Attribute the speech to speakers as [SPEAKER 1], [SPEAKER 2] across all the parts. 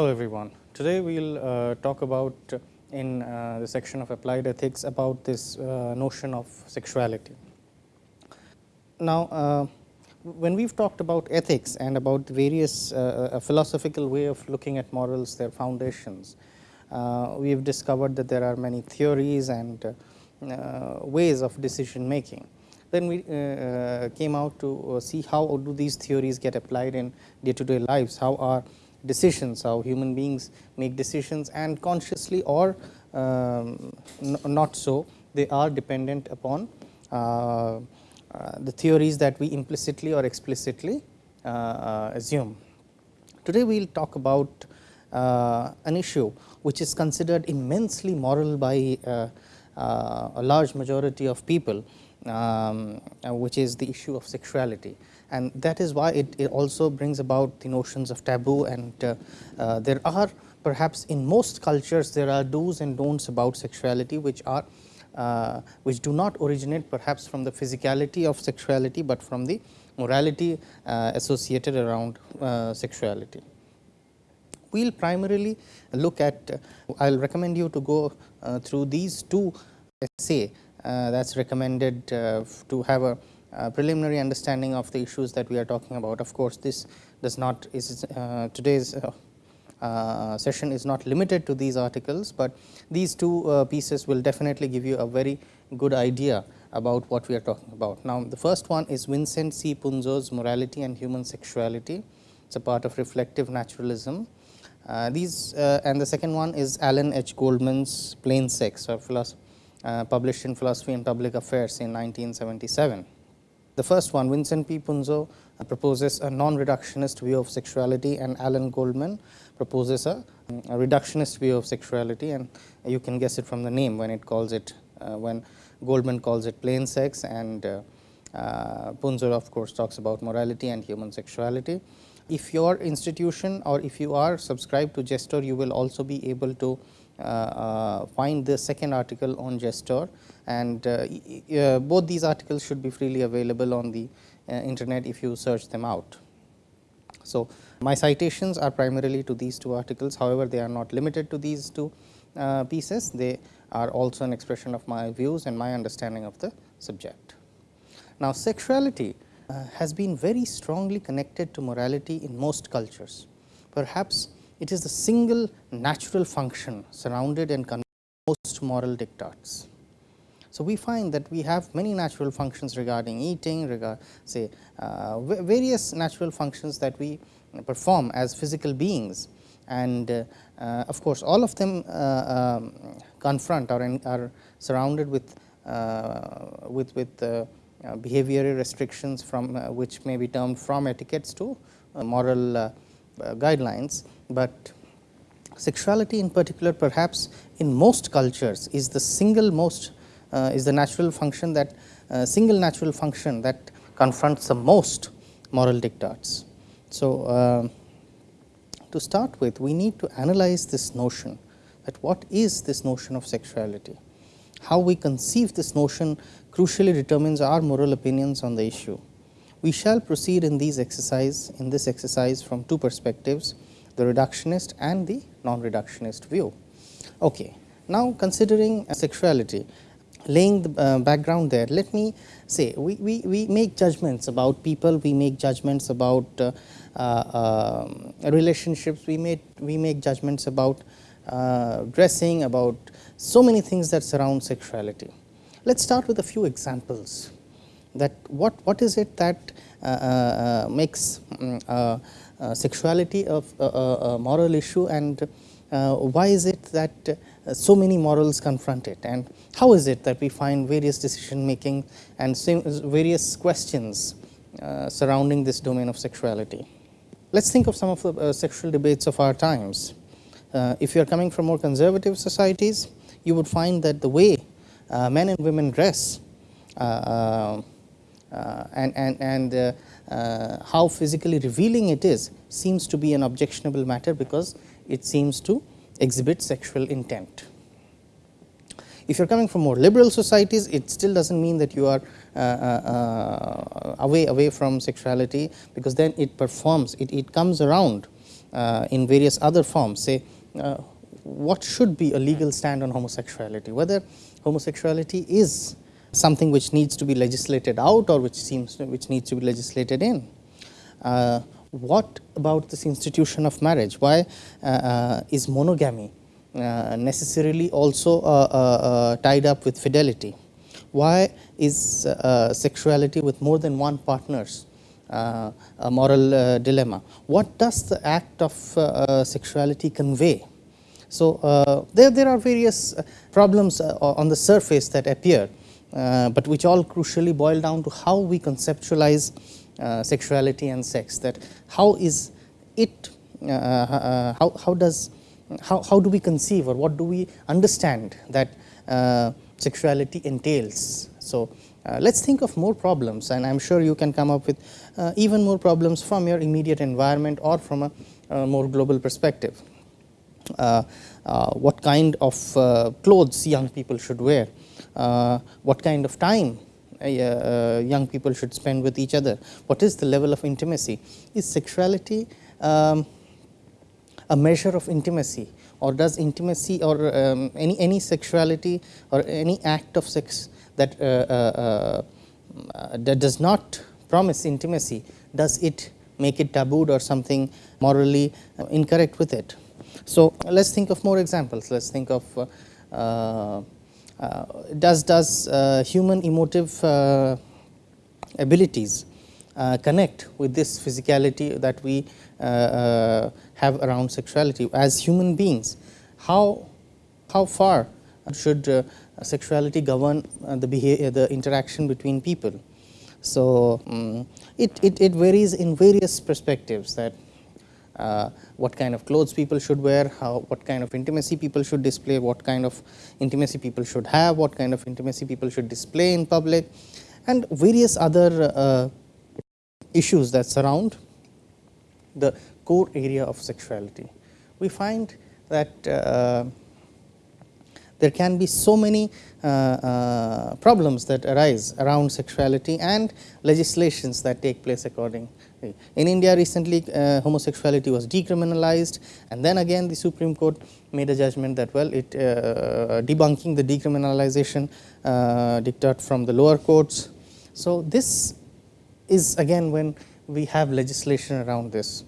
[SPEAKER 1] Hello everyone. Today we will uh, talk about uh, in uh, the section of applied ethics about this uh, notion of sexuality. Now, uh, when we have talked about ethics and about various uh, philosophical way of looking at morals, their foundations, we have discovered that there are many theories and ways of decision making. Then we came out to see how do these theories get applied in day to day lives, how are decisions, how human beings make decisions and consciously or um, not so, they are dependent upon uh, uh, the theories that we implicitly or explicitly uh, uh assume. Today, we will talk about an issue which is considered immensely moral by a large majority of people, um, which is the issue of sexuality and that is why it, it also brings about the notions of taboo and uh, uh, there are perhaps in most cultures there are do's and don'ts about sexuality which are uh, which do not originate perhaps from the physicality of sexuality, but from the morality uh, associated around uh, sexuality. We will primarily look at, uh, I will recommend you to go through these two essay that is recommended to have a uh, preliminary understanding of the issues that we are talking about. Of course, this does not is uh, today's uh, uh session is not limited to these articles, but these two uh, pieces will definitely give you a very good idea about what we are talking about. Now, the first one is Vincent C. Punzo's Morality and Human Sexuality. It is a part of reflective naturalism. Uh, these and the second one is Alan H. Goldman's Plain Sex published in Philosophy and Public Affairs in 1977. The first one, Vincent P. Punzo uh, proposes a non-reductionist view of sexuality and Alan Goldman proposes a, a, reductionist view of sexuality and you can guess it from the name when it calls it, uh, when Goldman calls it plain sex and uh, uh, Punzo of course talks about morality and human sexuality. If your institution or if you are subscribed to JSTOR, you will also be able to Uh, uh, find the second article on JSTOR and uh, uh, both these articles should be freely available on the internet if you search them out. So, my citations are primarily to these two articles, however, they are not limited to these two pieces, they are also an expression of my views and my understanding of the subject. Now, sexuality uh, has been very strongly connected to morality in most cultures. Perhaps it is the single natural function surrounded and most moral diktats. So, we find that we have many natural functions regarding eating, regard say uh, various natural functions that we perform as physical beings and uh, uh, of course, all of them uh, um, confront or are surrounded with uh, with with uh, behavioral restrictions from which may be termed from etiquettes to moral guidelines but sexuality in particular perhaps in most cultures is the single most uh, is the natural function that uh, single natural function that confronts the most moral diktats. So, uh, to start with we need to analyze this notion that what is this notion of sexuality. How we conceive this notion crucially determines our moral opinions on the issue. We shall proceed in these exercise in this exercise from two perspectives the reductionist and the non-reductionist view. Okay. Now, considering sexuality, laying the uh, background there, let me say we, we, we make judgments about people, we make judgments about uh, uh, relationships, we make, we make judgments about uh, dressing, about so many things that surround sexuality. Let us start with a few examples that what, what is it that uh, uh, makes um, uh, sexuality of a, moral issue and uh, why is it that uh, so many morals confront it and how is it that we find various decision making and various questions surrounding this domain of sexuality. Let us think of some of the sexual debates of our times. if you are coming from more conservative societies, you would find that the way men and women dress uh, and, and, and uh, how physically revealing it is seems to be an objectionable matter because it seems to exhibit sexual intent. If you are coming from more liberal societies, it still does not mean that you are uh, uh, uh, away away from sexuality, because then it performs, it, it comes around uh, in various other forms say uh, what should be a legal stand on homosexuality, whether homosexuality is something which needs to be legislated out or which seems which needs to be legislated in. Uh, what about this institution of marriage? Why uh, uh, is monogamy uh, necessarily also tied up with fidelity? Why is sexuality with more than one partners a moral dilemma? What does the act of sexuality convey? So, uh, there, there are various problems uh, on the surface that appear, uh, but which all crucially boil down to how we conceptualize uh, sexuality and sex that how is it uh, uh, how, how does how, how do we conceive or what do we understand that sexuality entails. So, let us think of more problems and I am sure you can come up with even more problems from your immediate environment or from a, more global perspective. Uh, uh, what kind of uh, clothes young people should wear, what kind of time uh, uh, young people should spend with each other? What is the level of intimacy? Is sexuality um, a measure of intimacy or does intimacy or um, any, any sexuality or any act of sex that, uh, that does not promise intimacy, does it make it tabooed or something morally incorrect with it? So, let us think of more examples. Let us think of uh, uh, Uh, does does uh, human emotive uh, abilities uh, connect with this physicality that we uh, have around sexuality? As human beings how how far should sexuality govern the behavior the interaction between people? So um, it, it, it varies in various perspectives that uh, what kind of clothes people should wear, how, what kind of intimacy people should display, what kind of intimacy people should have, what kind of intimacy people should display in public and various other uh, issues that surround the core area of sexuality. We find that uh, there can be so many uh, uh, problems that arise around sexuality and legislations that take place according in India recently uh, homosexuality was decriminalized and then again the Supreme Court made a judgment that well it uh, debunking the decriminalization uh, from the lower courts. So, this is again when we have legislation around this.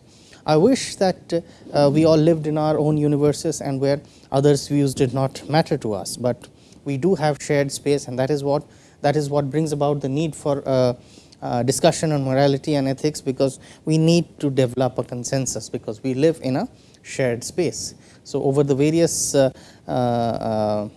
[SPEAKER 1] I wish that uh, we all lived in our own universes and where others views did not matter to us, but we do have shared space and that is what that is what brings about the need for uh, uh, discussion on morality and ethics because we need to develop a consensus because we live in a shared space. So, over the various uh, uh,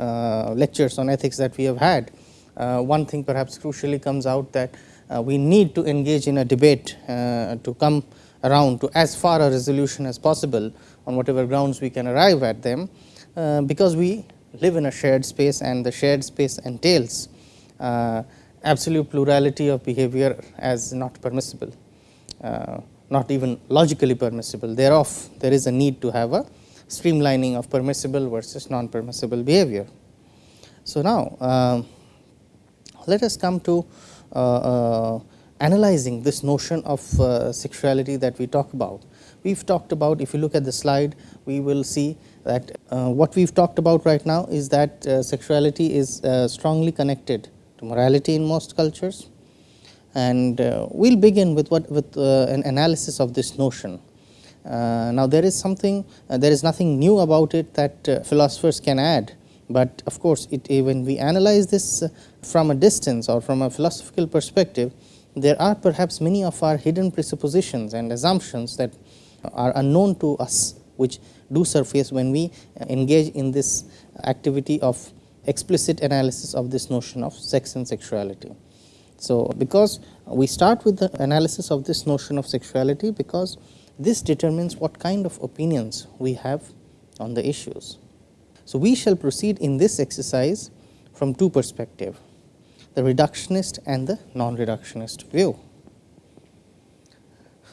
[SPEAKER 1] uh lectures on ethics that we have had, uh, one thing perhaps crucially comes out that we need to engage in a debate to come around to as far a resolution as possible on whatever grounds we can arrive at them, because we live in a shared space and the shared space entails absolute plurality of behavior as not permissible, uh, not even logically permissible. Thereof, there is a need to have a streamlining of permissible versus non-permissible behavior. So, now uh, let us come to uh, uh analyzing this notion of uh, sexuality that we talk about. We have talked about if you look at the slide we will see that uh, what we have talked about right now is that sexuality is strongly connected to morality in most cultures. And uh, we will begin with what with uh, an analysis of this notion. Uh, now, there is something uh, there is nothing new about it that uh, philosophers can add, but of course, it when we analyze this uh, from a distance or from a philosophical perspective, there are perhaps many of our hidden presuppositions and assumptions that are unknown to us, which do surface when we uh, engage in this activity of explicit analysis of this notion of sex and sexuality. So, because we start with the analysis of this notion of sexuality, because this determines what kind of opinions we have on the issues. So, we shall proceed in this exercise from two perspectives, the reductionist and the non-reductionist view.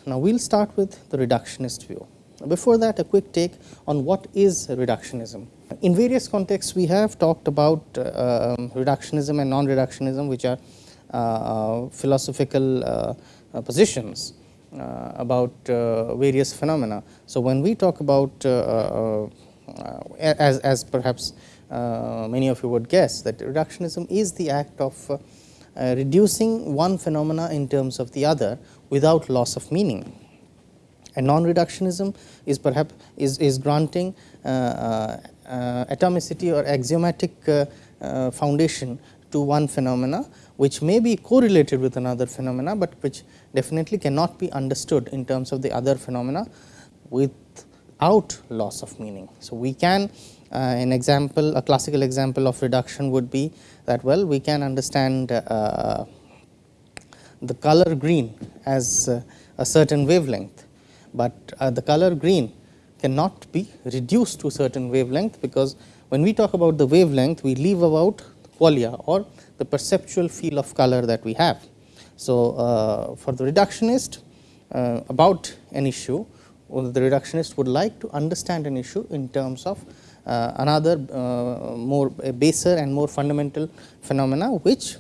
[SPEAKER 1] Now, we will start with the reductionist view. Before that, a quick take on what is reductionism. In various contexts, we have talked about uh, reductionism and non-reductionism, which are uh, philosophical uh, positions. uh, about uh, various phenomena. So, when we talk about uh, as, as perhaps many of you would guess that reductionism is the act of reducing one phenomena in terms of the other without loss of meaning. And non-reductionism is perhaps is, is granting uh, uh, atomicity or axiomatic uh, foundation to one phenomena which may be correlated with another phenomena, but which definitely cannot be understood in terms of the other phenomena without loss of meaning. So, we can uh, an example a classical example of reduction would be that well we can understand uh, the color green as uh, a certain wavelength, but uh, the color green cannot be reduced to certain wavelength because when we talk about the wavelength we leave about qualia or the perceptual feel of color that we have. So, uh, for the reductionist uh, about an issue, the reductionist would like to understand an issue in terms of uh, another uh, more baser and more fundamental phenomena, which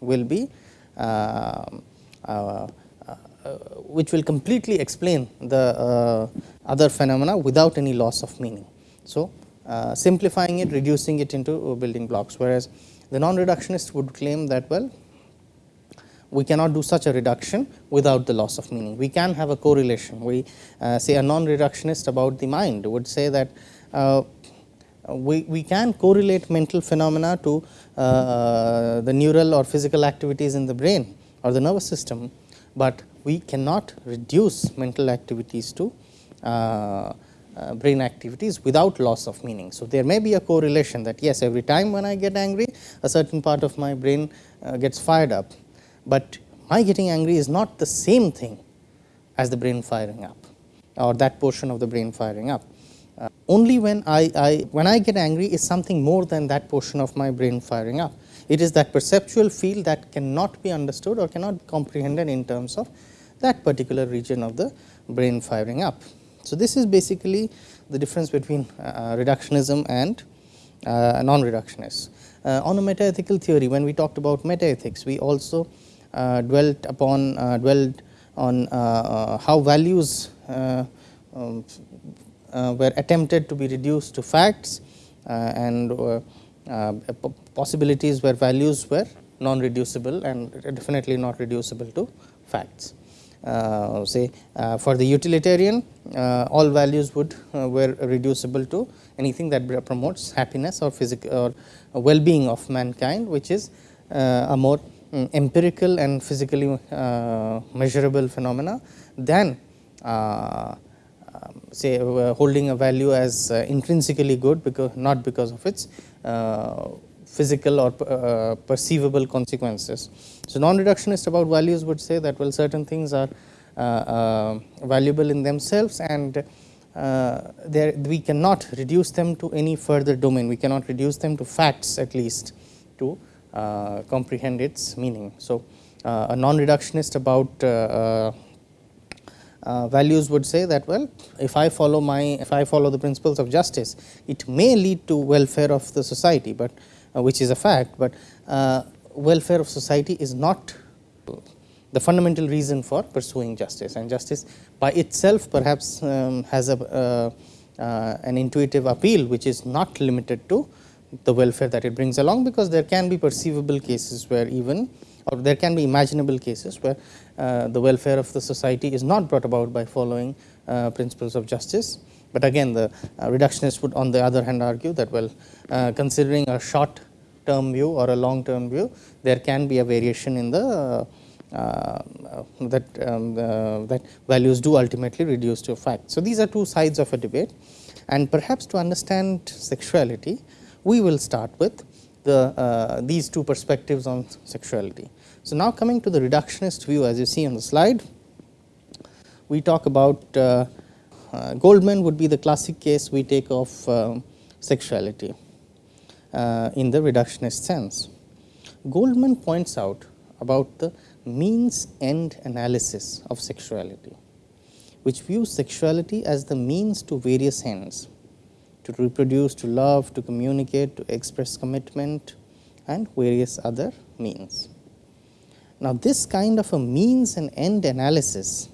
[SPEAKER 1] will be uh, uh, which will completely explain the other phenomena without any loss of meaning. So, simplifying it, reducing it into building blocks, whereas the non-reductionist would claim that well we cannot do such a reduction without the loss of meaning. We can have a correlation. We uh, say a non-reductionist about the mind would say that uh, we, we can correlate mental phenomena to uh, the neural or physical activities in the brain or the nervous system, but we cannot reduce mental activities to uh, uh, brain activities without loss of meaning. So, there may be a correlation that yes every time when I get angry a certain part of my brain uh, gets fired up, but my getting angry is not the same thing as the brain firing up or that portion of the brain firing up. Only when I, I when I get angry is something more than that portion of my brain firing up. It is that perceptual field that cannot be understood or cannot be comprehended in terms of that particular region of the brain firing up. So, this is basically the difference between uh, reductionism and uh, non-reductionists. Uh, on a metaethical theory, when we talked about metaethics, we also uh, dwelt upon uh, dwelled on uh, how values um, were attempted to be reduced to facts and possibilities where values were non-reducible and definitely not reducible to facts. Uh, say uh, for the utilitarian uh, all values would were reducible to anything that promotes happiness or physical or well-being of mankind which is a more um, empirical and physically measurable phenomena than say uh, holding a value as uh, intrinsically good because not because of its uh, physical or uh, perceivable consequences. So, non-reductionist about values would say that well certain things are uh, uh, valuable in themselves and there we cannot reduce them to any further domain, we cannot reduce them to facts at least to comprehend its meaning. So, a non-reductionist about uh, values would say that well if I follow my if I follow the principles of justice it may lead to welfare of the society, but uh, which is a fact, but uh, welfare of society is not the fundamental reason for pursuing justice. And justice by itself perhaps um, has a uh, uh, an intuitive appeal which is not limited to the welfare that it brings along because there can be perceivable cases where even or there can be imaginable cases where the welfare of the society is not brought about by following uh, principles of justice. But again the reductionist would on the other hand argue that well considering a short term view or a long term view, there can be a variation in the uh, that um, uh, that values do ultimately reduce to a fact. So, these are two sides of a debate and perhaps to understand sexuality, we will start with the uh, these two perspectives on sexuality. So, now coming to the reductionist view as you see on the slide, we talk about uh, uh, Goldman would be the classic case we take of uh, sexuality uh, in the reductionist sense. Goldman points out about the means end analysis of sexuality, which views sexuality as the means to various ends to reproduce, to love, to communicate, to express commitment and various other means. Now, this kind of a means and end analysis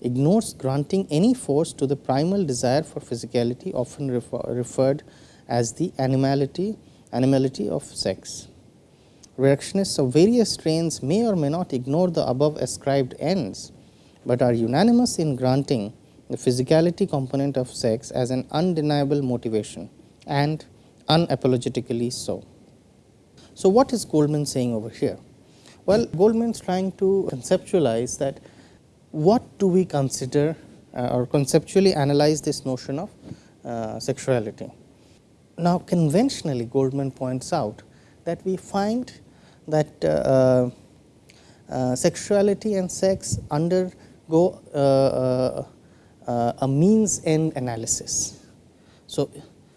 [SPEAKER 1] ignores granting any force to the primal desire for physicality often refer, referred as the animality, animality of sex. Reductionists of various strains may or may not ignore the above ascribed ends, but are unanimous in granting the physicality component of sex as an undeniable motivation and unapologetically so. So, what is Goldman saying over here? Well, Goldman is trying to conceptualize that what do we consider uh, or conceptually analyze this notion of uh, sexuality. Now, conventionally Goldman points out that we find that uh, uh sexuality and sex undergo uh, uh, a means end analysis. So,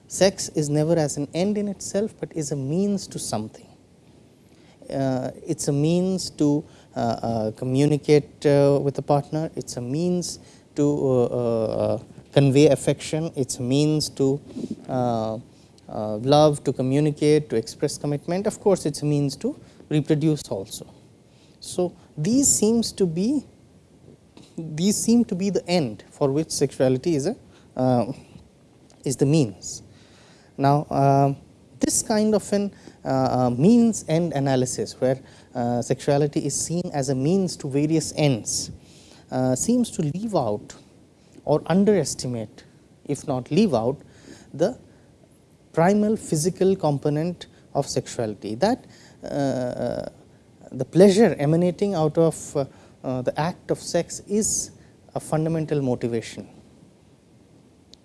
[SPEAKER 1] sex is never as an end in itself, but is a means to something. It is a means to uh, uh, communicate uh, with a partner, it is a means to convey affection, it is a means to love, to communicate, to express commitment, of course, it is a means to reproduce also. So, these seems to be these seem to be the end for which sexuality is a uh, is the means. Now, uh, this kind of an uh, means end analysis where uh, sexuality is seen as a means to various ends uh, seems to leave out or underestimate if not leave out the primal physical component of sexuality. That uh, the pleasure emanating out of uh, uh, the act of sex is a fundamental motivation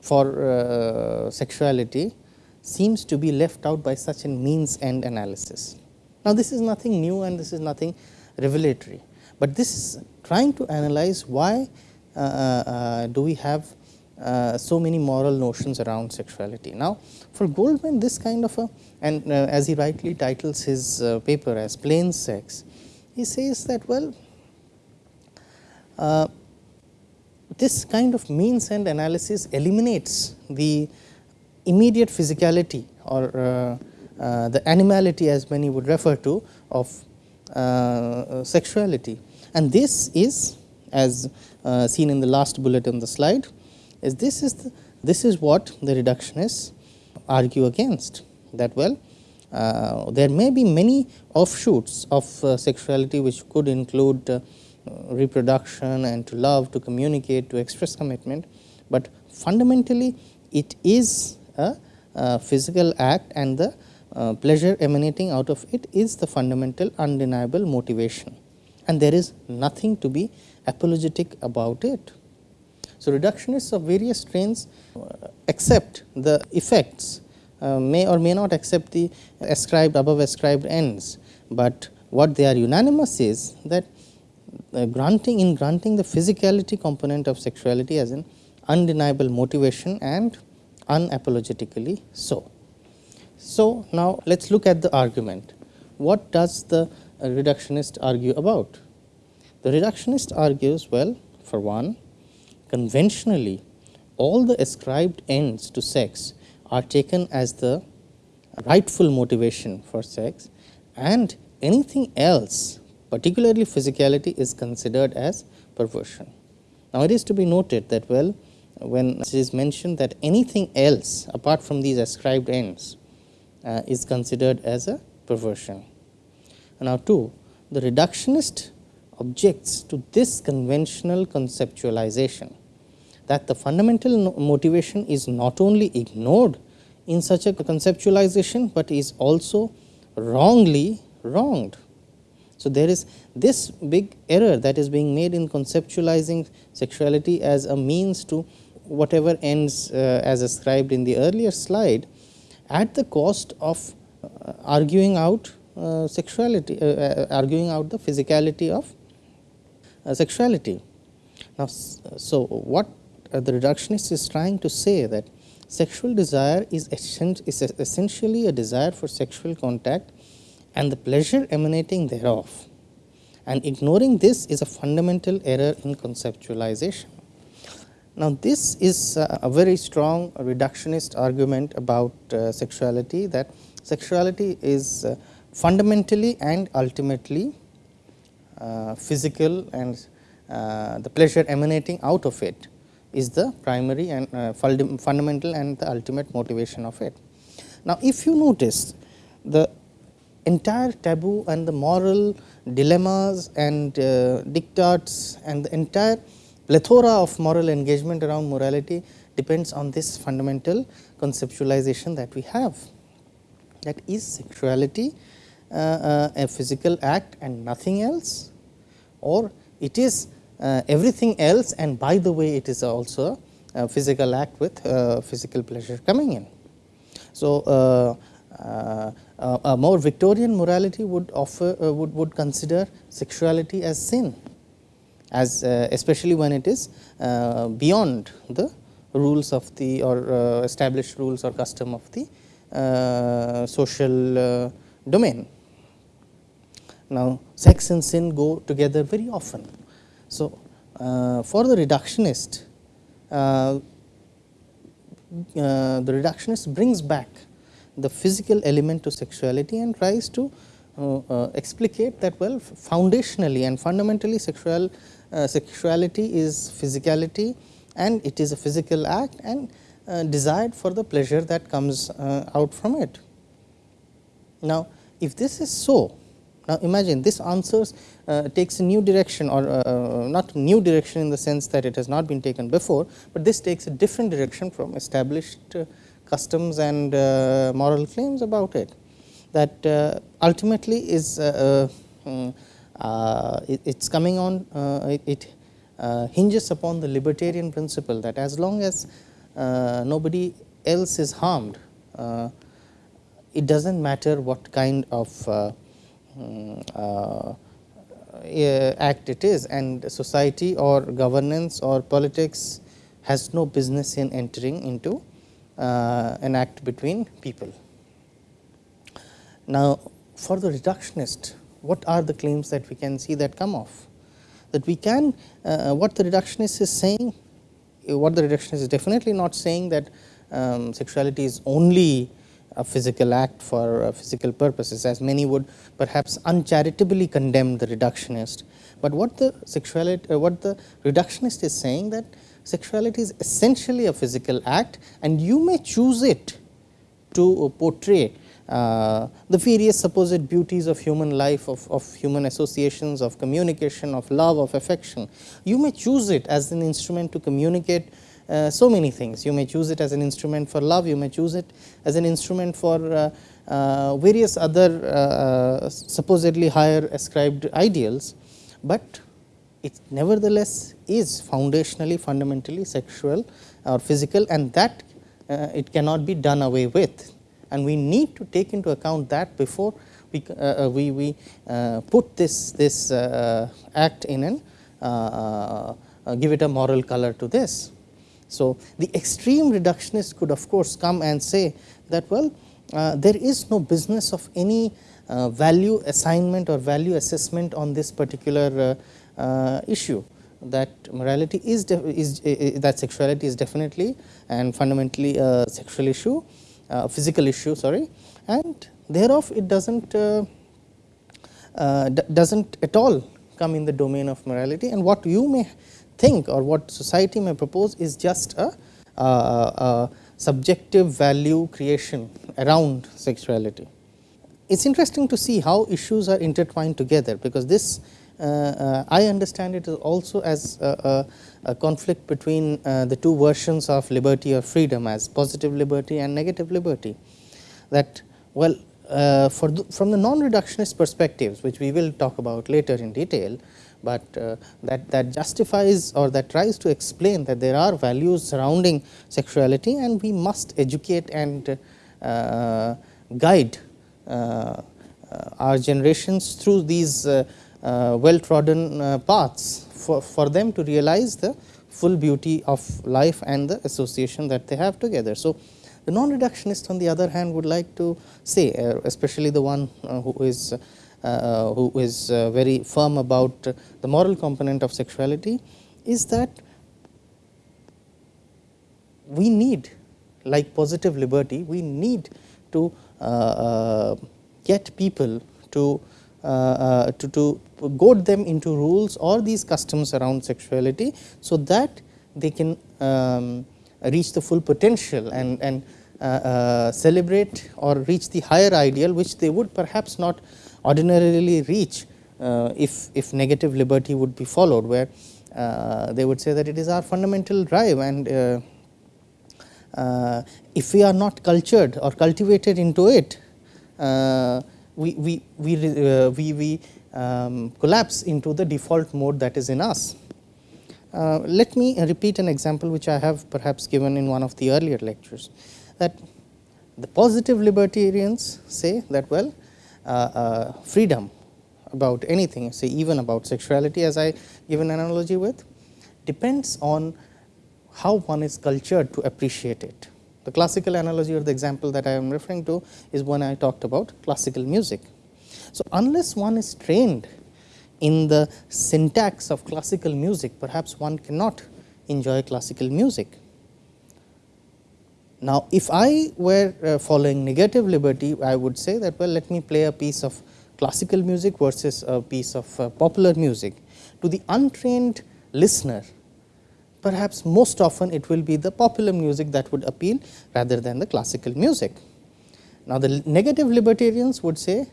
[SPEAKER 1] for uh, sexuality seems to be left out by such a means end analysis. Now, this is nothing new and this is nothing revelatory, but this is trying to analyze why uh, uh, uh, do we have uh, so many moral notions around sexuality. Now, for Goldman this kind of a and uh, as he rightly titles his uh, paper as plain sex, he says that well this kind of means end analysis eliminates the immediate physicality or uh, the animality as many would refer to of uh, sexuality. And this is as uh, seen in the last bullet on the slide is this is the, this is what the reductionists argue against that well uh, there may be many offshoots of uh, sexuality which could include uh, reproduction and to love to communicate to express commitment, but fundamentally it is a, physical act and the uh, pleasure emanating out of it is the fundamental undeniable motivation and there is nothing to be apologetic about it. So, reductionists of various strains uh, accept the effects uh, may or may not accept the ascribed above ascribed ends, but what they are unanimous is that uh, granting in granting the physicality component of sexuality as an undeniable motivation and unapologetically so. So, now let us look at the argument. What does the reductionist argue about? The reductionist argues well for one conventionally all the ascribed ends to sex are taken as the rightful motivation for sex and anything else particularly physicality is considered as perversion. Now, it is to be noted that well when it is mentioned that anything else apart from these ascribed ends uh, is considered as a perversion. Now, 2 the reductionist objects to this conventional conceptualization that the fundamental motivation is not only ignored in such a conceptualization, but is also wrongly wronged. So, there is this big error that is being made in conceptualizing sexuality as a means to whatever ends uh, as ascribed in the earlier slide at the cost of uh, arguing out uh, sexuality, arguing out the physicality of sexuality. Now, so what the reductionist is trying to say that sexual desire is, is essentially a desire for sexual contact and the pleasure emanating thereof and ignoring this is a fundamental error in conceptualization. Now, this is a very strong reductionist argument about uh, sexuality that sexuality is uh, fundamentally and ultimately uh, physical and the pleasure emanating out of it is the primary and fundamental and the ultimate motivation of it. Now, if you notice the entire taboo and the moral dilemmas and diktats and the entire plethora of moral engagement around morality depends on this fundamental conceptualization that we have that is sexuality uh, uh, a physical act and nothing else or it is uh, everything else and by the way it is also a physical act with uh, physical pleasure coming in. So, uh, uh, a more Victorian morality would offer would, would consider sexuality as sin as especially when it is beyond the rules of the or established rules or custom of the social domain. Now, sex and sin go together very often so, uh, for the reductionist, uh, uh, the reductionist brings back the physical element to sexuality and tries to uh, uh, explicate that well foundationally and fundamentally sexual uh, sexuality is physicality and it is a physical act and desired for the pleasure that comes out from it. Now, if this is so now, imagine this answers uh, takes a new direction or uh, uh, not new direction in the sense that it has not been taken before, but this takes a different direction from established uh, customs and uh, moral claims about it that uh, ultimately is mm, it is coming on it, it hinges upon the libertarian principle that as long as nobody else is harmed it does not matter what kind of Mm, uh, act it is and society or governance or politics has no business in entering into uh, an act between people. Now, for the reductionist what are the claims that we can see that come off that we can uh, what the reductionist is saying what the reductionist is definitely not saying that um, sexuality is only a physical act for uh, physical purposes as many would perhaps uncharitably condemn the reductionist. But what the sexuality uh, what the reductionist is saying that sexuality is essentially a physical act and you may choose it to portray uh, the various supposed beauties of human life, of, of human associations, of communication, of love, of affection. You may choose it as an instrument to communicate uh, so many things. You may choose it as an instrument for love, you may choose it as an instrument for uh, uh, various other uh, supposedly higher ascribed ideals, but it nevertheless is foundationally fundamentally sexual or physical and that it cannot be done away with and we need to take into account that before we, uh, we, we put this, this act in and give it a moral color to this. So, the extreme reductionist could of course come and say that well uh, there is no business of any uh, value assignment or value assessment on this particular uh, uh issue that morality is, is that sexuality is definitely and fundamentally a sexual issue a physical issue sorry and thereof it does not uh, uh, does not at all come in the domain of morality and what you may think or what society may propose is just a, a, a subjective value creation around sexuality. It is interesting to see how issues are intertwined together, because this uh, uh, I understand it also as a, a, a conflict between uh, the two versions of liberty or freedom as positive liberty and negative liberty. That well uh, for the, from the non reductionist perspectives which we will talk about later in detail, but uh, that, that justifies or that tries to explain that there are values surrounding sexuality and we must educate and uh, guide uh, uh our generations through these uh, uh, well trodden paths for, for them to realize the full beauty of life and the association that they have together. So, the non reductionist on the other hand would like to say especially the one who is uh, who is uh, very firm about the moral component of sexuality is that we need like positive liberty we need to uh, get people to uh, to, to goad them into rules or these customs around sexuality. So, that they can um, reach the full potential and, and uh, uh, celebrate or reach the higher ideal which they would perhaps not ordinarily reach uh, if, if negative liberty would be followed where uh, they would say that it is our fundamental drive and uh, uh, if we are not cultured or cultivated into it we, we, we, we, we um, collapse into the default mode that is in us. Uh, let me repeat an example which I have perhaps given in one of the earlier lectures that the positive libertarians say that well uh, uh, freedom about anything say even about sexuality as I give an analogy with depends on how one is cultured to appreciate it. The classical analogy or the example that I am referring to is when I talked about classical music. So, unless one is trained in the syntax of classical music perhaps one cannot enjoy classical music. Now, if I were uh, following negative liberty I would say that well let me play a piece of classical music versus a piece of uh, popular music. To the untrained listener perhaps most often it will be the popular music that would appeal rather than the classical music. Now, the negative libertarians would say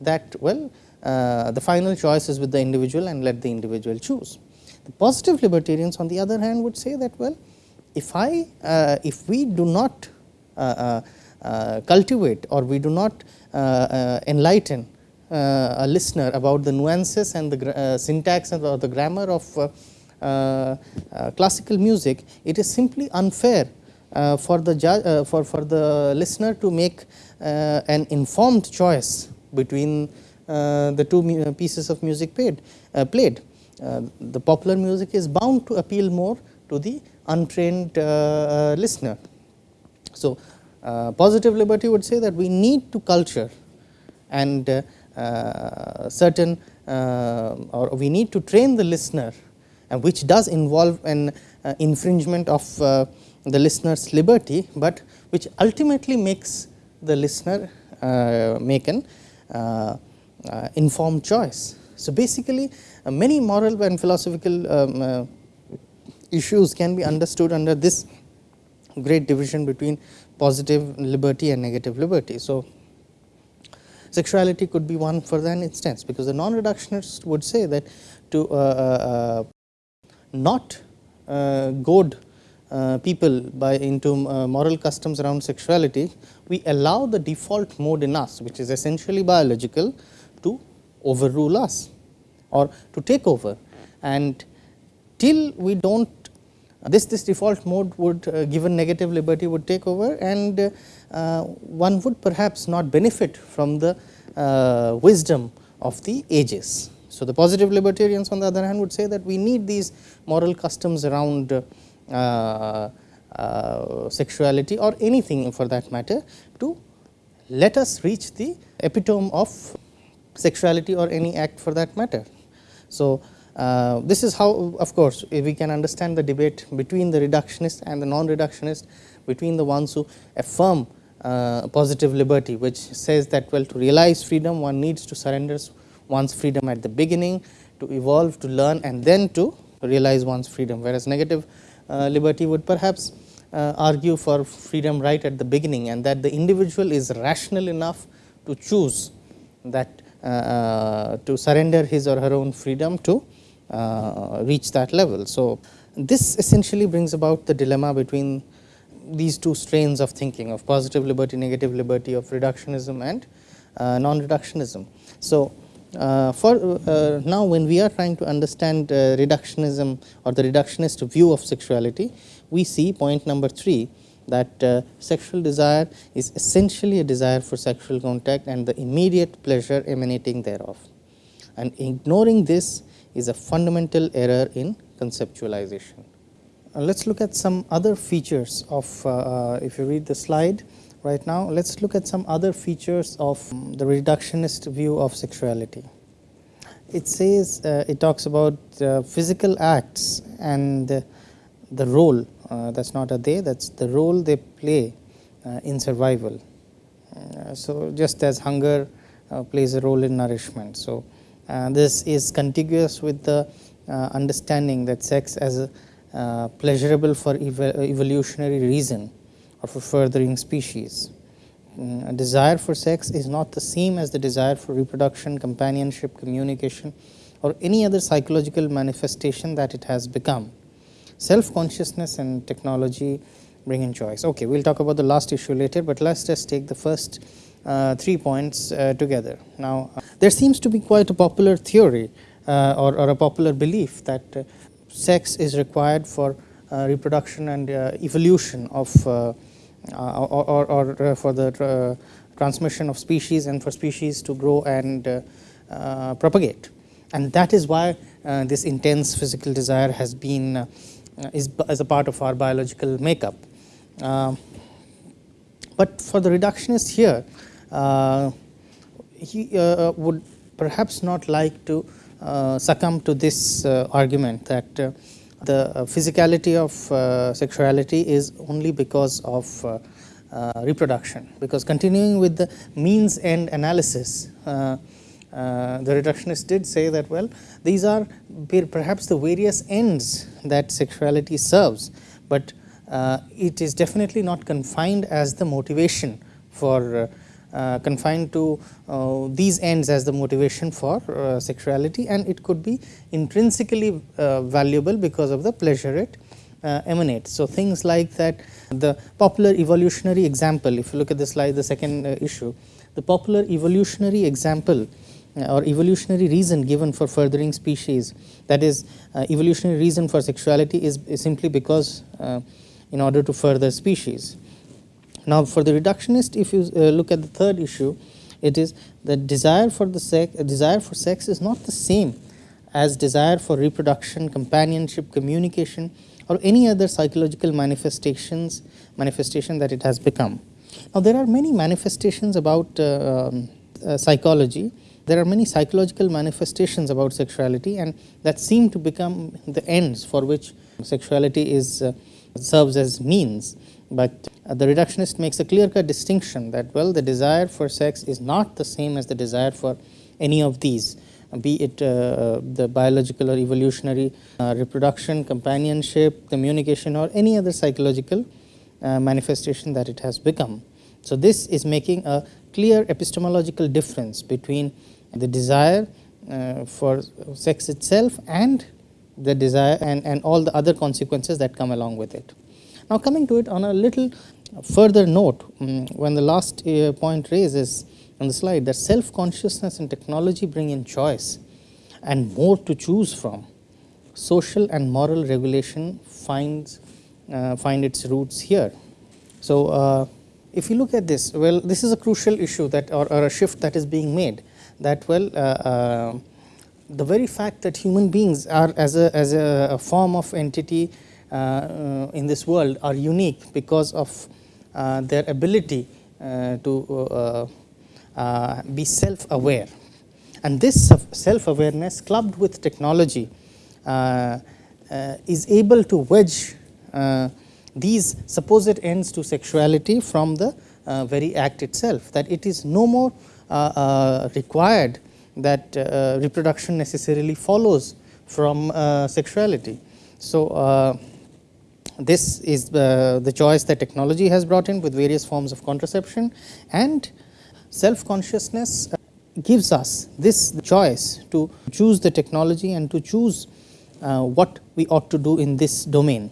[SPEAKER 1] that well uh, the final choice is with the individual and let the individual choose. The positive libertarians on the other hand would say that well if I uh, if we do not uh, uh, uh cultivate or we do not uh, enlighten a listener about the nuances and the syntax and or the grammar of Uh, uh, classical music, it is simply unfair uh, for the for for the listener to make an informed choice between uh, the two uh, pieces of music played. Uh, played. the popular music is bound to appeal more to the untrained listener. So, positive liberty would say that we need to culture and certain or we need to train the listener which does involve an uh, infringement of uh, the listener's liberty, but which ultimately makes the listener uh, make an informed choice. So, basically many moral and philosophical um, issues can be understood under this great division between positive liberty and negative liberty. So, sexuality could be one for that instance, because the non-reductionist would say that to uh, uh, not uh, goad people by into moral customs around sexuality, we allow the default mode in us, which is essentially biological, to overrule us or to take over and till we do not this this default mode would uh, given negative liberty would take over and uh, one would perhaps not benefit from the uh, wisdom of the ages. So, the positive libertarians on the other hand would say that we need these moral customs around uh, uh, sexuality or anything for that matter to let us reach the epitome of sexuality or any act for that matter. So, uh, this is how of course, we can understand the debate between the reductionist and the non-reductionist between the ones who affirm uh, positive liberty which says that well to realize freedom one needs to surrender one's freedom at the beginning to evolve to learn and then to realize one's freedom whereas negative uh, liberty would perhaps uh, argue for freedom right at the beginning and that the individual is rational enough to choose that uh, uh, to surrender his or her own freedom to uh, reach that level. So, this essentially brings about the dilemma between these two strains of thinking of positive liberty, negative liberty of reductionism and non-reductionism. So, uh, for uh, now when we are trying to understand uh, reductionism or the reductionist view of sexuality, we see point number 3 that uh, sexual desire is essentially a desire for sexual contact and the immediate pleasure emanating thereof. And ignoring this is a fundamental error in conceptualization. Uh, let us look at some other features of, uh, uh, if you read the slide right now, let us look at some other features of um, the reductionist view of sexuality. It says, uh, it talks about physical acts and the role uh, that is not a they that is the role they play uh, in survival. Uh, so, just as hunger uh, plays a role in nourishment. So, uh, this is contiguous with the uh, understanding that sex as a uh, pleasurable for ev evolutionary reason or for furthering species. Mm, a desire for sex is not the same as the desire for reproduction, companionship, communication or any other psychological manifestation that it has become. Self consciousness and technology bring in choice. Okay, we will talk about the last issue later, but let us just take the first uh, three points uh, together. Now, uh, there seems to be quite a popular theory uh, or, or, a popular belief that uh, sex is required for uh, reproduction and evolution of Uh, or, or, or uh, for the uh, transmission of species and for species to grow and propagate. And that is why this intense physical desire has been is as a part of our biological makeup. Uh, but for the reductionist here, uh, he uh, would perhaps not like to succumb to this argument that the physicality of sexuality is only because of reproduction, because continuing with the means end analysis, uh, the reductionist did say that well these are perhaps the various ends that sexuality serves, but uh, it is definitely not confined as the motivation for uh, uh, confined to uh, these ends as the motivation for uh, sexuality and it could be intrinsically uh, valuable because of the pleasure it emanates. So, things like that the popular evolutionary example if you look at the slide the second issue the popular evolutionary example or evolutionary reason given for furthering species that is evolutionary reason for sexuality is, is simply because in order to further species. Now, for the reductionist if you uh, look at the third issue it is that desire for the sex desire for sex is not the same as desire for reproduction, companionship, communication or any other psychological manifestations manifestation that it has become. Now, there are many manifestations about uh, um, uh, psychology there are many psychological manifestations about sexuality and that seem to become the ends for which sexuality is uh, serves as means, but uh, the reductionist makes a clear cut distinction that well the desire for sex is not the same as the desire for any of these be it uh, the biological or evolutionary uh, reproduction, companionship, communication or any other psychological uh, manifestation that it has become. So, this is making a clear epistemological difference between the desire uh, for sex itself and the desire and, and all the other consequences that come along with it. Now, coming to it on a little further note, um, when the last uh, point raises on the slide that self consciousness and technology bring in choice and more to choose from, social and moral regulation finds uh, find its roots here. So, uh, if you look at this, well, this is a crucial issue that or, or a shift that is being made that well uh, uh, the very fact that human beings are as a, as a, a form of entity in this world are unique because of uh, their ability uh, to uh, uh, be self aware. And this self awareness clubbed with technology is able to wedge these supposed ends to sexuality from the very act itself that it is no more required that uh, reproduction necessarily follows from uh, sexuality. So, uh, this is the, the choice that technology has brought in with various forms of contraception and self consciousness gives us this choice to choose the technology and to choose uh, what we ought to do in this domain.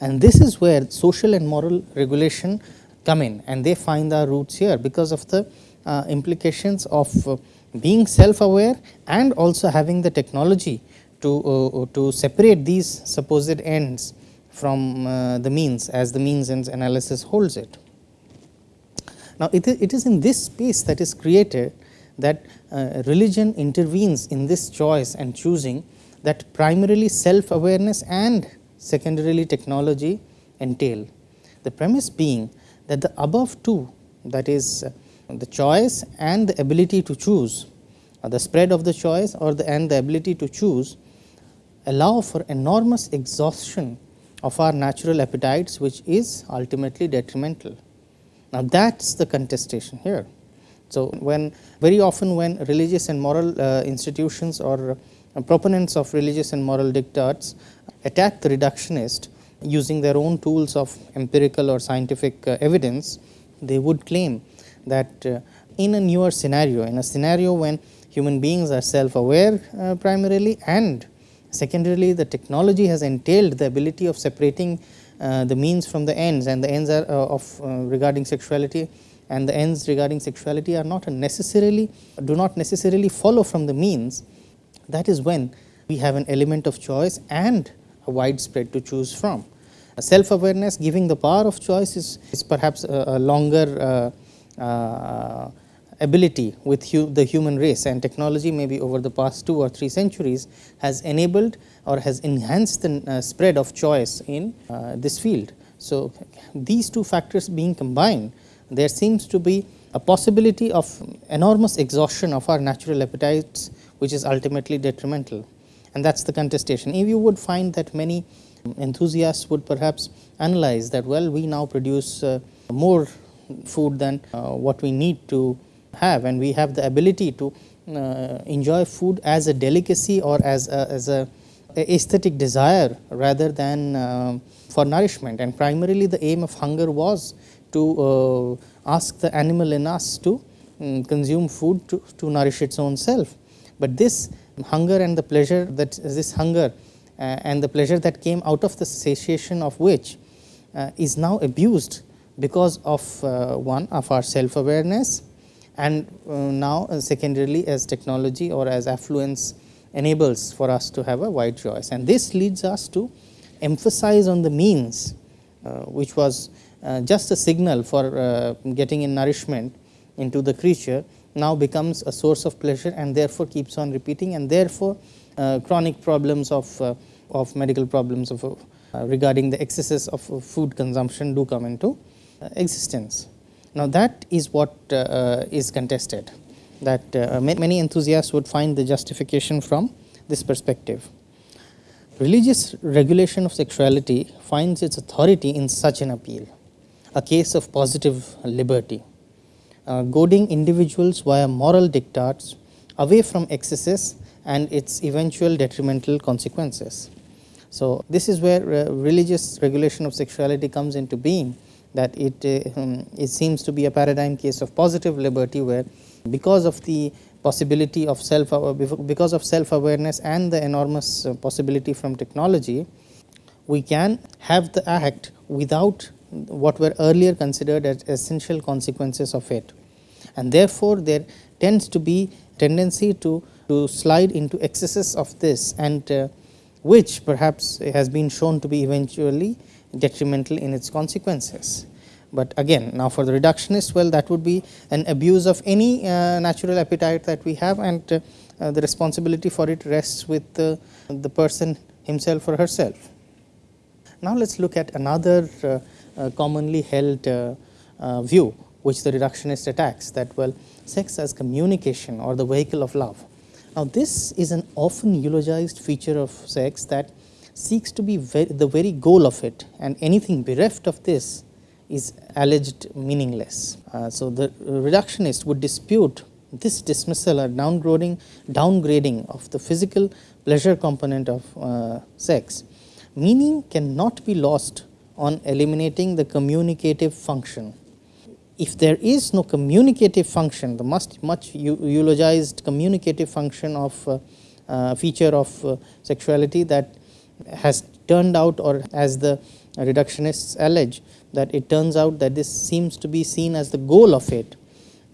[SPEAKER 1] And this is where social and moral regulation come in and they find their roots here because of the uh, implications of uh, being self aware and also having the technology to, uh, uh, to separate these supposed ends from uh, the means as the means ends analysis holds it. Now, it, it is in this space that is created that uh, religion intervenes in this choice and choosing that primarily self awareness and secondarily technology entail. The premise being that the above two that is uh, the choice and the ability to choose or the spread of the choice or the and the ability to choose allow for enormous exhaustion of our natural appetites which is ultimately detrimental. Now, that is the contestation here. So, when very often when religious and moral uh, institutions or uh, proponents of religious and moral diktats attack the reductionist using their own tools of empirical or scientific uh, evidence, they would claim that uh, in a newer scenario, in a scenario when human beings are self aware uh, primarily and secondarily the technology has entailed the ability of separating uh, the means from the ends and the ends are uh, of uh, regarding sexuality and the ends regarding sexuality are not necessarily do not necessarily follow from the means that is when we have an element of choice and a widespread to choose from. Self awareness giving the power of choice is, is perhaps a, a longer uh, uh, ability with hu the human race and technology maybe over the past 2 or 3 centuries has enabled or has enhanced the uh, spread of choice in uh, this field. So, these two factors being combined there seems to be a possibility of enormous exhaustion of our natural appetites which is ultimately detrimental and that is the contestation. If you would find that many enthusiasts would perhaps analyze that well we now produce uh, more food than uh, what we need to have and we have the ability to uh, enjoy food as a delicacy or as a, as a aesthetic desire rather than uh, for nourishment and primarily the aim of hunger was to uh, ask the animal in us to um, consume food to, to nourish its own self. But this hunger and the pleasure that this hunger uh, and the pleasure that came out of the satiation of which uh, is now abused because of uh, one of our self awareness and uh, now uh, secondarily as technology or as affluence enables for us to have a wide choice. And this leads us to emphasize on the means uh, which was uh, just a signal for uh, getting in nourishment into the creature now becomes a source of pleasure and therefore keeps on repeating and therefore uh, chronic problems of of medical problems of regarding the excesses of food consumption do come into existence now, that is what uh, uh, is contested that uh, many enthusiasts would find the justification from this perspective. Religious regulation of sexuality finds its authority in such an appeal, a case of positive liberty, uh, goading individuals via moral diktats away from excesses and its eventual detrimental consequences. So, this is where uh, religious regulation of sexuality comes into being that it, uh, um, it seems to be a paradigm case of positive liberty where because of the possibility of self because of self awareness and the enormous uh, possibility from technology we can have the act without what were earlier considered as essential consequences of it. And therefore there tends to be tendency to to slide into excesses of this and uh, which perhaps has been shown to be eventually detrimental in its consequences. But again now for the reductionist well that would be an abuse of any uh, natural appetite that we have and uh, uh, the responsibility for it rests with the, person himself or herself. Now, let us look at another commonly held view which the reductionist attacks that well sex as communication or the vehicle of love. Now, this is an often eulogized feature of sex that seeks to be the very goal of it and anything bereft of this is alleged meaningless. Uh, so, the reductionist would dispute this dismissal or downgrading, downgrading of the physical pleasure component of uh, sex. Meaning cannot be lost on eliminating the communicative function. If there is no communicative function, the much, much eulogized communicative function of uh, uh, feature of uh, sexuality that has turned out or as the reductionists allege that it turns out that this seems to be seen as the goal of it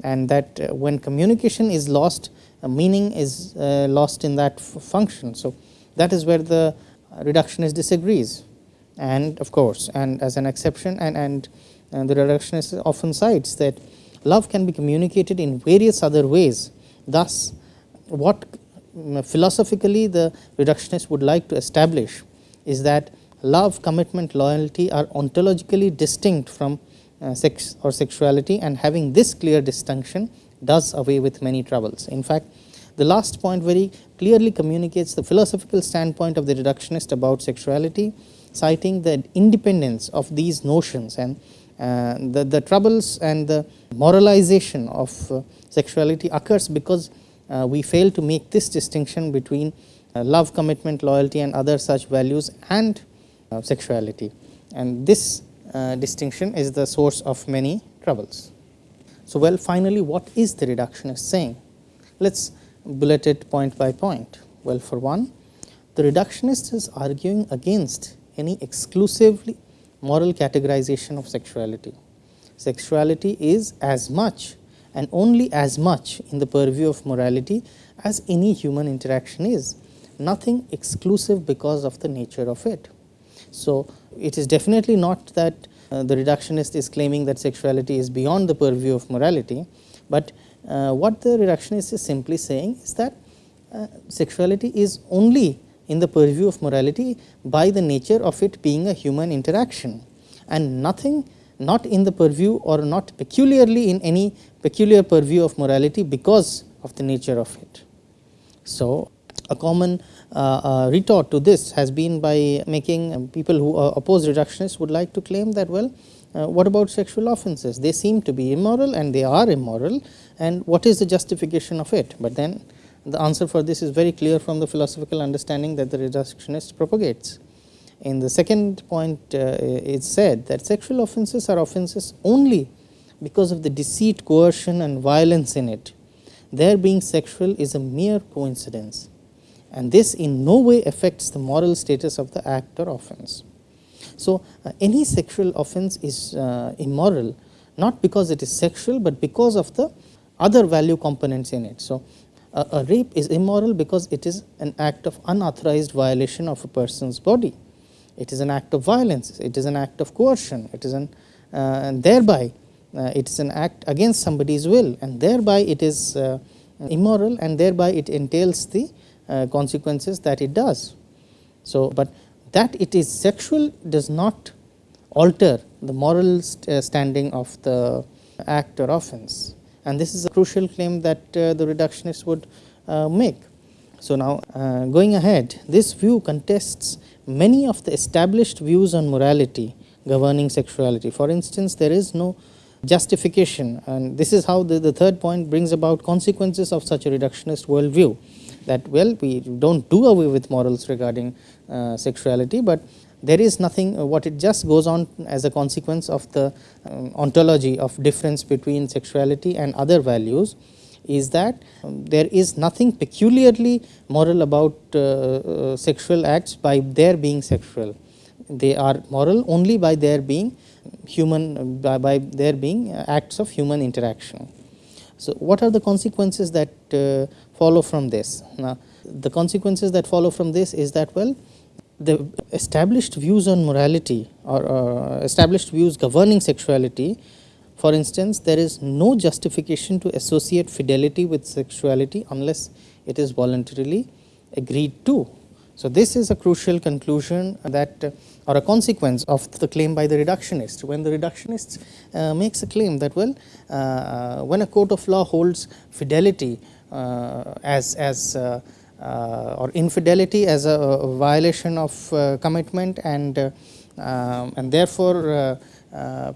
[SPEAKER 1] and that uh, when communication is lost meaning is uh, lost in that function. So, that is where the reductionist disagrees and of course, and as an exception and, and, and the reductionist often cites that love can be communicated in various other ways. Thus, what philosophically the reductionist would like to establish is that love, commitment, loyalty are ontologically distinct from uh, sex or sexuality and having this clear distinction does away with many troubles. In fact, the last point very clearly communicates the philosophical standpoint of the reductionist about sexuality, citing the independence of these notions and, uh, the, the troubles and the moralization of uh, sexuality occurs because we fail to make this distinction between uh, love, commitment, loyalty and other such values and uh, sexuality. And this uh, distinction is the source of many troubles. So, well finally what is the reductionist saying? Let us bullet it point by point. Well for one, the reductionist is arguing against any exclusively moral categorization of sexuality. Sexuality is as much and only as much in the purview of morality as any human interaction is, nothing exclusive because of the nature of it. So, it is definitely not that uh, the reductionist is claiming that sexuality is beyond the purview of morality, but uh, what the reductionist is simply saying is that uh, sexuality is only in the purview of morality by the nature of it being a human interaction and nothing not in the purview or not peculiarly in any peculiar purview of morality because of the nature of it. So, a common uh, uh, retort to this has been by making um, people who uh, oppose reductionists would like to claim that well uh, what about sexual offences they seem to be immoral and they are immoral and what is the justification of it, but then the answer for this is very clear from the philosophical understanding that the reductionist propagates. In the second point uh, it said that sexual offences are offences only because of the deceit, coercion and violence in it. Their being sexual is a mere coincidence and this in no way affects the moral status of the act or offense. So, uh, any sexual offense is uh, immoral not because it is sexual, but because of the other value components in it. So, a, a rape is immoral because it is an act of unauthorized violation of a person's body. It is an act of violence, it is an act of coercion, it is an uh, and thereby uh, it is an act against somebody's will and thereby it is uh, immoral and thereby it entails the uh, consequences that it does. So, but that it is sexual does not alter the moral st uh, standing of the act or offense and this is a crucial claim that uh, the reductionists would uh, make. So, now uh, going ahead this view contests many of the established views on morality governing sexuality. For instance, there is no justification and this is how the, the third point brings about consequences of such a reductionist worldview that well we do not do away with morals regarding uh, sexuality, but there is nothing uh, what it just goes on as a consequence of the um, ontology of difference between sexuality and other values is that um, there is nothing peculiarly moral about uh, uh, sexual acts by their being sexual. They are moral only by their being human by, by their being uh, acts of human interaction. So, what are the consequences that uh, follow from this? Now, the consequences that follow from this is that well the established views on morality or uh, established views governing sexuality for instance there is no justification to associate fidelity with sexuality unless it is voluntarily agreed to. So, this is a crucial conclusion that uh, or a consequence of the claim by the reductionist. When the reductionist uh, makes a claim that well uh, uh when a court of law holds fidelity uh, as, as uh, or infidelity as a, a violation of commitment and, um, and therefore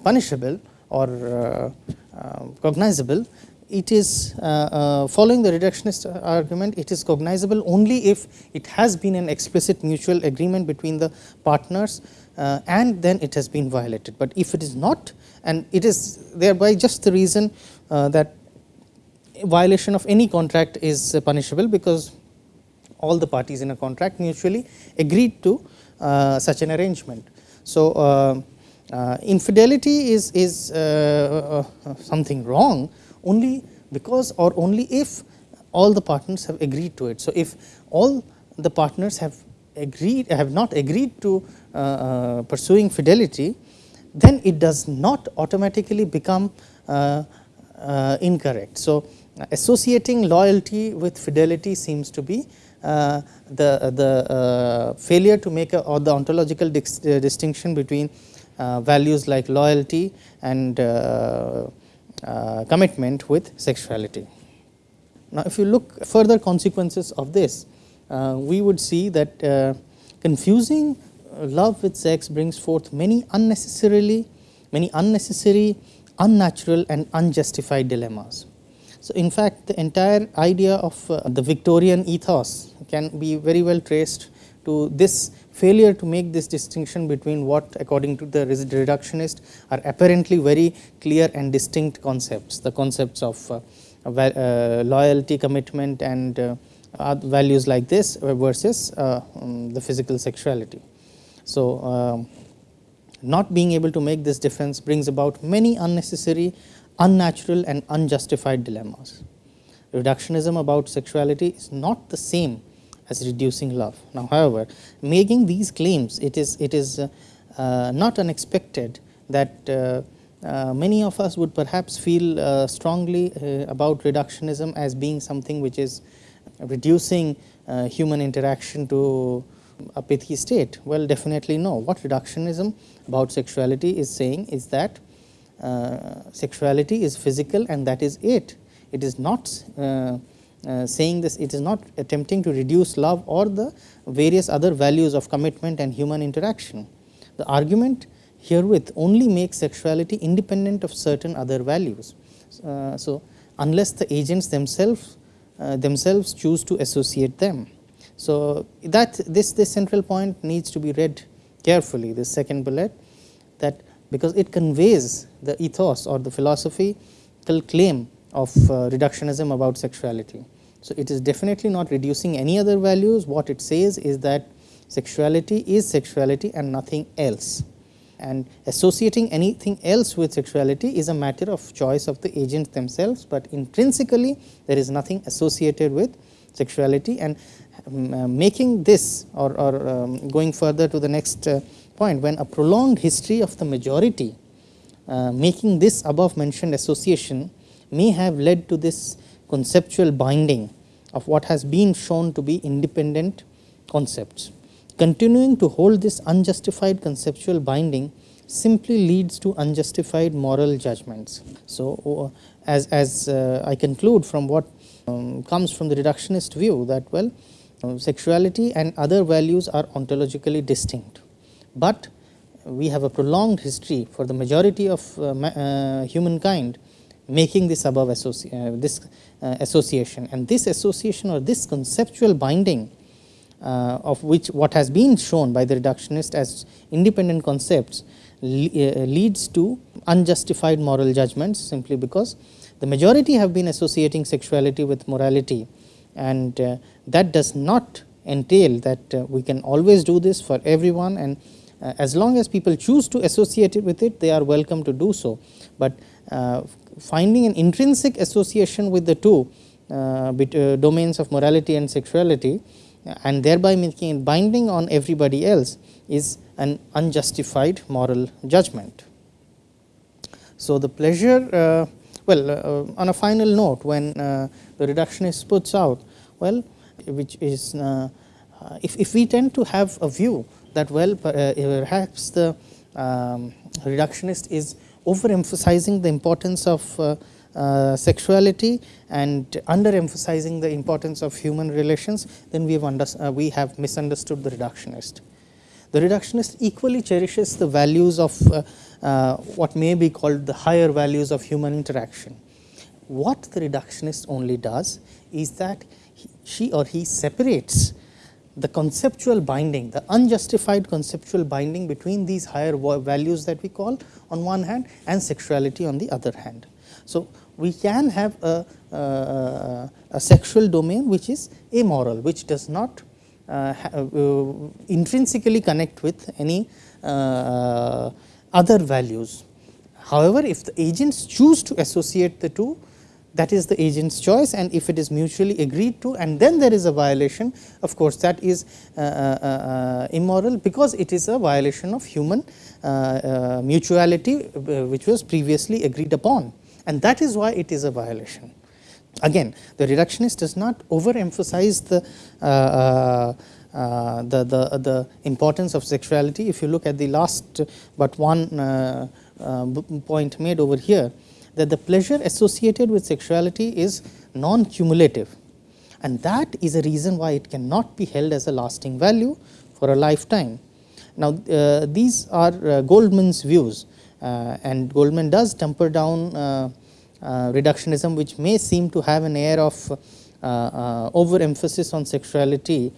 [SPEAKER 1] punishable or cognizable, it is uh, uh, following the reductionist argument it is cognizable only if it has been an explicit mutual agreement between the partners uh, and then it has been violated. But if it is not and it is thereby just the reason uh, that violation of any contract is punishable because all the parties in a contract mutually agreed to uh, such an arrangement. So, uh, infidelity is, is something wrong only because or only if all the partners have agreed to it. So, if all the partners have agreed have not agreed to uh, uh, pursuing fidelity, then it does not automatically become uh, uh incorrect. So, associating loyalty with fidelity seems to be uh, the, the uh, failure to make a or the ontological distinction between values like loyalty and uh, commitment with sexuality. Now, if you look further consequences of this, uh, we would see that uh, confusing love with sex brings forth many unnecessarily many unnecessary, unnatural and unjustified dilemmas. So, in fact, the entire idea of uh, the Victorian ethos can be very well traced to this failure to make this distinction between what according to the reductionist are apparently very clear and distinct concepts, the concepts of uh, uh, loyalty, commitment and uh, values like this versus uh, um, the physical sexuality. So, um, not being able to make this difference brings about many unnecessary, unnatural and unjustified dilemmas. Reductionism about sexuality is not the same as reducing love. Now, however, making these claims it is it is uh, uh, not unexpected that uh, uh many of us would perhaps feel uh, strongly uh, about reductionism as being something which is reducing human interaction to a pithy state? Well, definitely no. What reductionism about sexuality is saying is that sexuality is physical and that is it. It is not uh, saying this, it is not attempting to reduce love or the various other values of commitment and human interaction. The argument herewith only makes sexuality independent of certain other values. Uh, so, unless the agents themselves uh, themselves choose to associate them. So, that this, this central point needs to be read carefully this second bullet that because it conveys the ethos or the philosophical claim of uh, reductionism about sexuality. So, it is definitely not reducing any other values. What it says is that sexuality is sexuality and nothing else. And associating anything else with sexuality is a matter of choice of the agents themselves, but intrinsically there is nothing associated with sexuality. And um, uh, making this or, or um, going further to the next uh, point when a prolonged history of the majority uh, making this above mentioned association may have led to this conceptual binding of what has been shown to be independent concepts. Continuing to hold this unjustified conceptual binding simply leads to unjustified moral judgments. So, uh, as, as uh, I conclude from what um, comes from the reductionist view that well uh, sexuality and other values are ontologically distinct, but we have a prolonged history for the majority of uh, uh, humankind making this above associ uh, this uh, association. And this association or this conceptual binding uh, of which what has been shown by the reductionist as independent concepts le leads to unjustified moral judgments simply because the majority have been associating sexuality with morality. And uh, that does not entail that uh, we can always do this for everyone. And uh, as long as people choose to associate it with it they are welcome to do so, but uh, finding an intrinsic association with the two uh, uh, domains of morality and sexuality and thereby making it binding on everybody else is an unjustified moral judgment. So, the pleasure well on a final note when the reductionist puts out well which is uh, uh, if, if we tend to have a view that well uh, perhaps the um, reductionist is overemphasizing the importance of uh, uh, sexuality and underemphasizing the importance of human relations, then we have, uh, we have misunderstood the reductionist. The reductionist equally cherishes the values of what may be called the higher values of human interaction. What the reductionist only does is that she or he separates the conceptual binding, the unjustified conceptual binding between these higher values that we call on one hand and sexuality on the other hand. So, we can have a, a, a sexual domain which is amoral, which does not uh, uh, intrinsically connect with any uh, other values. However, if the agents choose to associate the two, that is the agent's choice and if it is mutually agreed to and then there is a violation of course that is uh, uh, uh, immoral because it is a violation of human uh, uh, mutuality uh, which was previously agreed upon and that is why it is a violation. Again the reductionist does not overemphasize the the, the, the importance of sexuality if you look at the last but one point made over here that the pleasure associated with sexuality is non-cumulative and that is a reason why it cannot be held as a lasting value for a lifetime. Now, uh, these are uh, Goldman's views Uh, and Goldman does temper down uh, uh, reductionism which may seem to have an air of overemphasis on sexuality.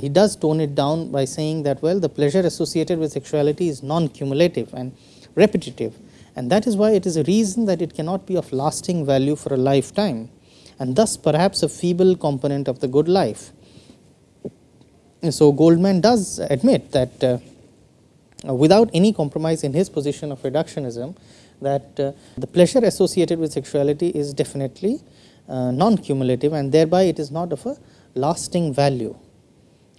[SPEAKER 1] he does tone it down by saying that well the pleasure associated with sexuality is non-cumulative and repetitive and that is why it is a reason that it cannot be of lasting value for a lifetime and thus perhaps a feeble component of the good life. So, Goldman does admit that uh, without any compromise in his position of reductionism that uh, the pleasure associated with sexuality is definitely uh, non-cumulative and thereby it is not of a lasting value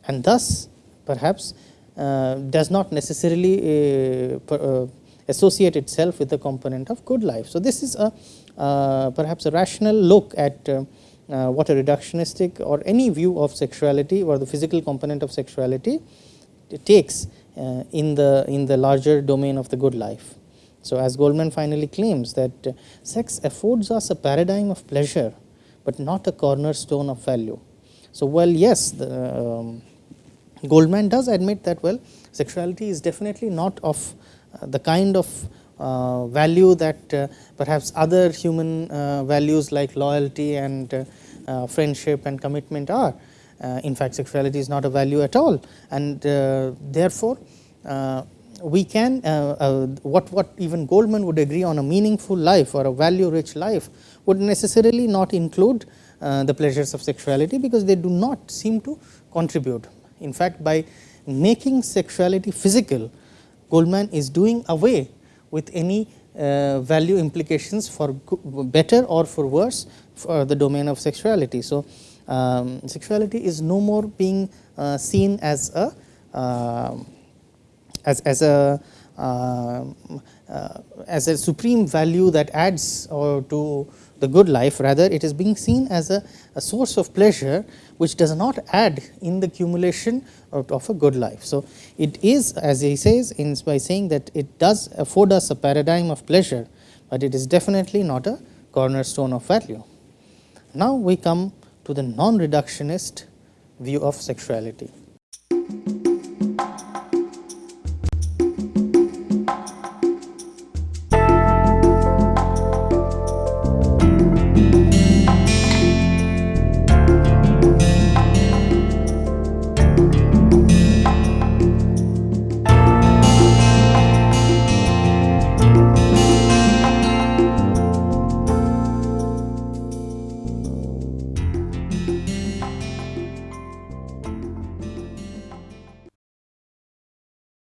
[SPEAKER 1] and thus perhaps uh, does not necessarily uh, per, uh, associate itself with the component of good life. So, this is a uh, perhaps a rational look at uh, uh, what a reductionistic or any view of sexuality or the physical component of sexuality takes in the in the larger domain of the good life. So, as Goldman finally claims that sex affords us a paradigm of pleasure, but not a cornerstone of value. So, well yes the, um, Goldman does admit that well sexuality is definitely not of uh, the kind of uh, value that uh, perhaps other human values like loyalty and friendship and commitment are. in fact, sexuality is not a value at all and therefore, we can uh, what what even Goldman would agree on a meaningful life or a value rich life would necessarily not include uh, the pleasures of sexuality because they do not seem to contribute. In fact, by making sexuality physical Goldman is doing away with any uh, value implications for better or for worse for the domain of sexuality. So, um, sexuality is no more being uh, seen as a uh, as, as a uh, uh, as a supreme value that adds or to the good life rather it is being seen as a, a source of pleasure which does not add in the accumulation of, of, a good life. So, it is as he says in by saying that it does afford us a paradigm of pleasure, but it is definitely not a cornerstone of value. Now, we come to the non reductionist view of sexuality.